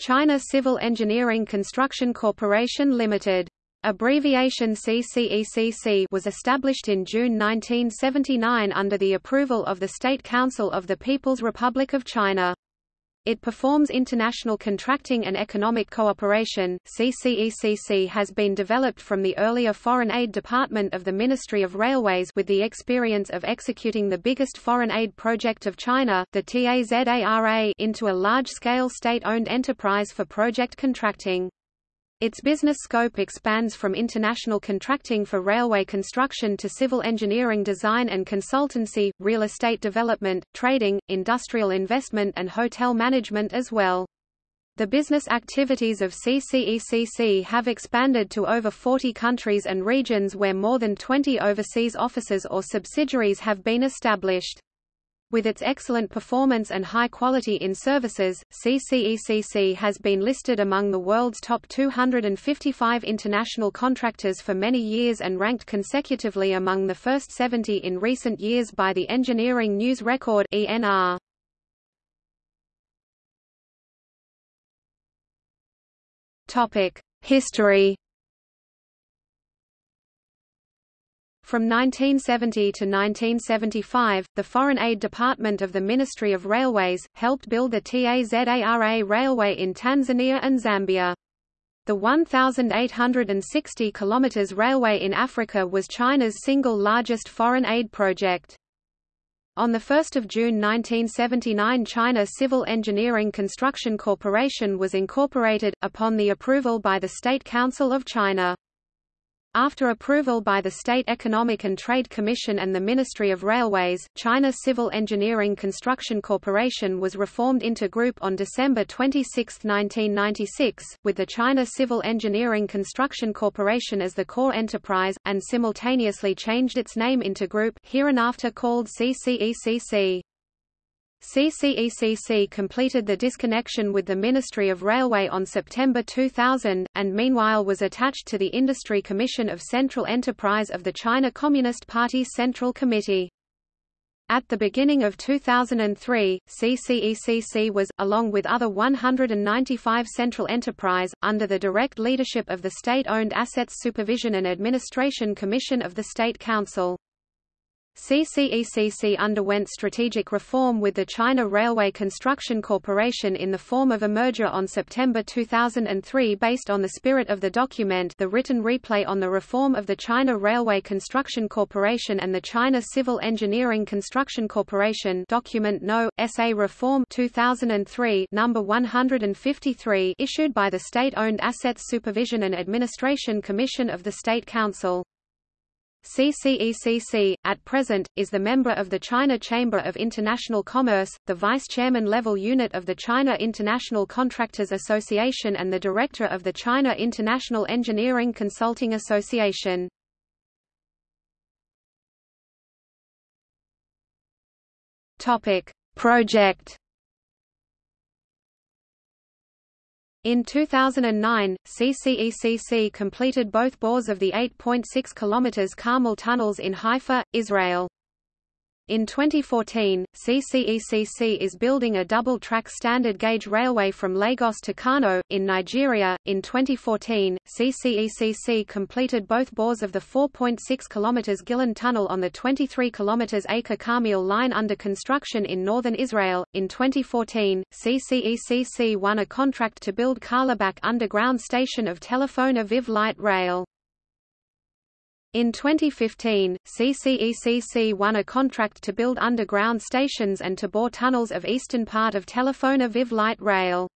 China Civil Engineering Construction Corporation Limited. Abbreviation CCECC was established in June 1979 under the approval of the State Council of the People's Republic of China. It performs international contracting and economic cooperation. CCECC has been developed from the earlier Foreign Aid Department of the Ministry of Railways with the experience of executing the biggest foreign aid project of China, the TAZARA, into a large-scale state-owned enterprise for project contracting. Its business scope expands from international contracting for railway construction to civil engineering design and consultancy, real estate development, trading, industrial investment and hotel management as well. The business activities of CCECC have expanded to over 40 countries and regions where more than 20 overseas offices or subsidiaries have been established. With its excellent performance and high quality in services, CCECC has been listed among the world's top 255 international contractors for many years and ranked consecutively among the first 70 in recent years by the Engineering News Record (ENR). Topic: History From 1970 to 1975, the Foreign Aid Department of the Ministry of Railways, helped build the TAZARA railway in Tanzania and Zambia. The 1,860 km railway in Africa was China's single largest foreign aid project. On 1 June 1979 China Civil Engineering Construction Corporation was incorporated, upon the approval by the State Council of China. After approval by the State Economic and Trade Commission and the Ministry of Railways, China Civil Engineering Construction Corporation was reformed into group on December 26, 1996, with the China Civil Engineering Construction Corporation as the core enterprise, and simultaneously changed its name into group hereinafter called CCECC. CCECC completed the disconnection with the Ministry of Railway on September 2000, and meanwhile was attached to the Industry Commission of Central Enterprise of the China Communist Party Central Committee. At the beginning of 2003, CCECC was, along with other 195 central enterprise, under the direct leadership of the State-Owned Assets Supervision and Administration Commission of the State Council. CCECC underwent strategic reform with the China Railway Construction Corporation in the form of a merger on September 2003 based on the spirit of the document the written replay on the reform of the China Railway Construction Corporation and the China Civil Engineering Construction Corporation document No. SA Reform 2003 number 153 issued by the State-Owned Assets Supervision and Administration Commission of the State Council. CCECC, at present, is the member of the China Chamber of International Commerce, the vice-chairman level unit of the China International Contractors Association and the director of the China International Engineering Consulting Association. Project In 2009, CCECC completed both bores of the 8.6 km Carmel tunnels in Haifa, Israel. In 2014, CCECC is building a double-track standard gauge railway from Lagos to Kano, in Nigeria. In 2014, CCECC completed both bores of the 4.6 km Gilon Tunnel on the 23 km Acre Carmel line under construction in northern Israel. In 2014, CCECC won a contract to build Carlebach Underground Station of Telephone Aviv Light Rail. In 2015, CCECC won a contract to build underground stations and to bore tunnels of eastern part of Telephone Aviv light rail.